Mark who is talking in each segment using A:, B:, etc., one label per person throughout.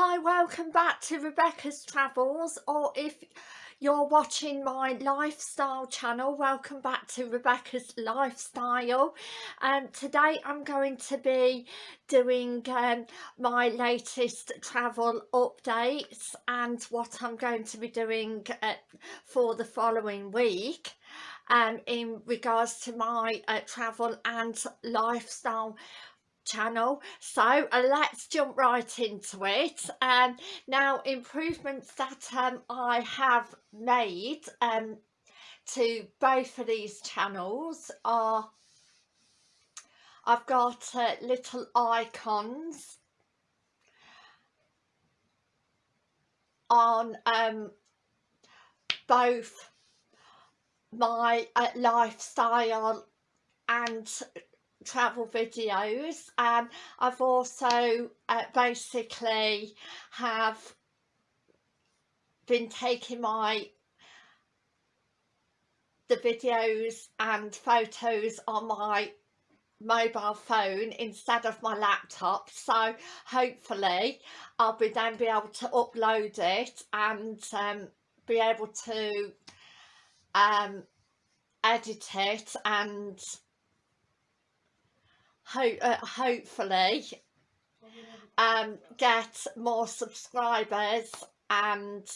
A: Hi, welcome back to Rebecca's Travels or if you're watching my lifestyle channel, welcome back to Rebecca's Lifestyle. Um, today I'm going to be doing um, my latest travel updates and what I'm going to be doing uh, for the following week um, in regards to my uh, travel and lifestyle channel. So uh, let's jump right into it. Um now improvements that um i have made um to both of these channels are i've got uh, little icons on um both my uh, lifestyle and travel videos and I've also uh, basically have been taking my the videos and photos on my mobile phone instead of my laptop. So hopefully I'll be then be able to upload it and um, be able to um, edit it and ho uh, hopefully um, get more subscribers and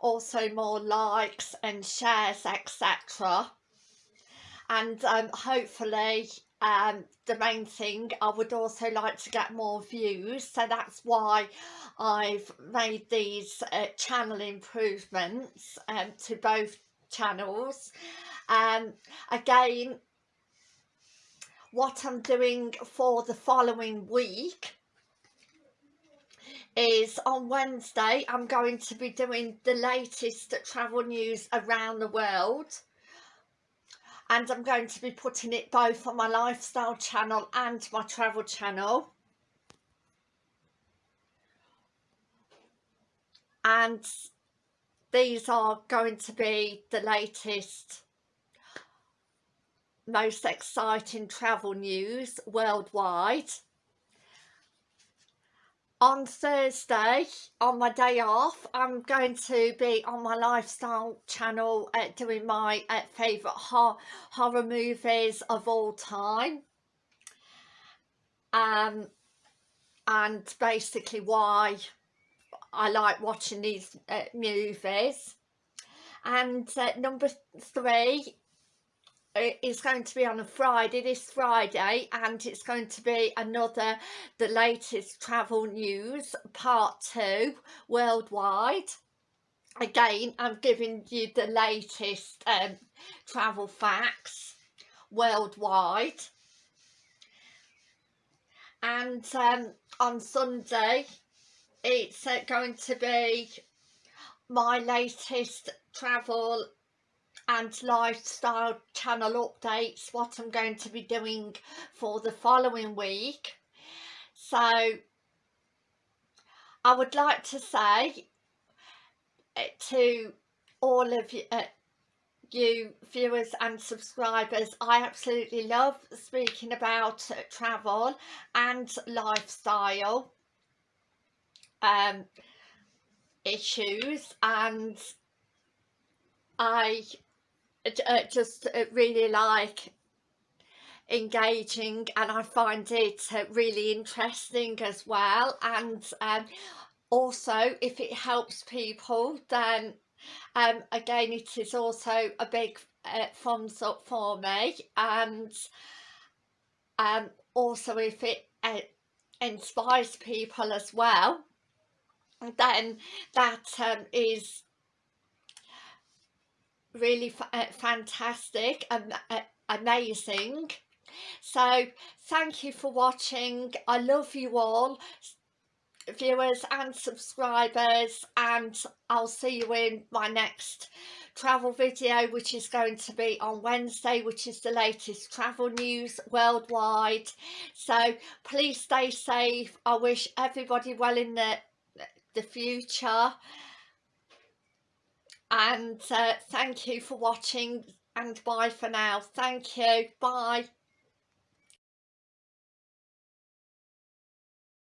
A: also more likes and shares etc and um, hopefully um, the main thing I would also like to get more views. So that's why I've made these uh, channel improvements um, to both channels. Um, again what I'm doing for the following week is on Wednesday I'm going to be doing the latest travel news around the world. And I'm going to be putting it both on my lifestyle channel and my travel channel. And these are going to be the latest most exciting travel news worldwide. On Thursday, on my day off, I'm going to be on my lifestyle channel uh, doing my uh, favourite hor horror movies of all time. Um, and basically why I like watching these uh, movies. And uh, number three it's going to be on a Friday this Friday and it's going to be another the latest travel news part two worldwide. Again I'm giving you the latest um, travel facts worldwide. And um, on Sunday it's uh, going to be my latest travel and lifestyle channel updates what I'm going to be doing for the following week. So I would like to say eh, to all of you, uh, you viewers and subscribers I absolutely love speaking about uh, travel and lifestyle um, issues and I uh, just uh, really like engaging and I find it uh, really interesting as well. And um, also if it helps people then um, again it is also a big uh, thumbs up for me. And um, also if it uh, inspires people as well then that um, is really uh, fantastic and uh, amazing. So thank you for watching. I love you all viewers and subscribers and i'll see you in my next travel video which is going to be on wednesday which is the latest travel news worldwide. So please stay safe. I wish everybody well in the the future and uh, thank you for watching and bye for now. Thank you. Bye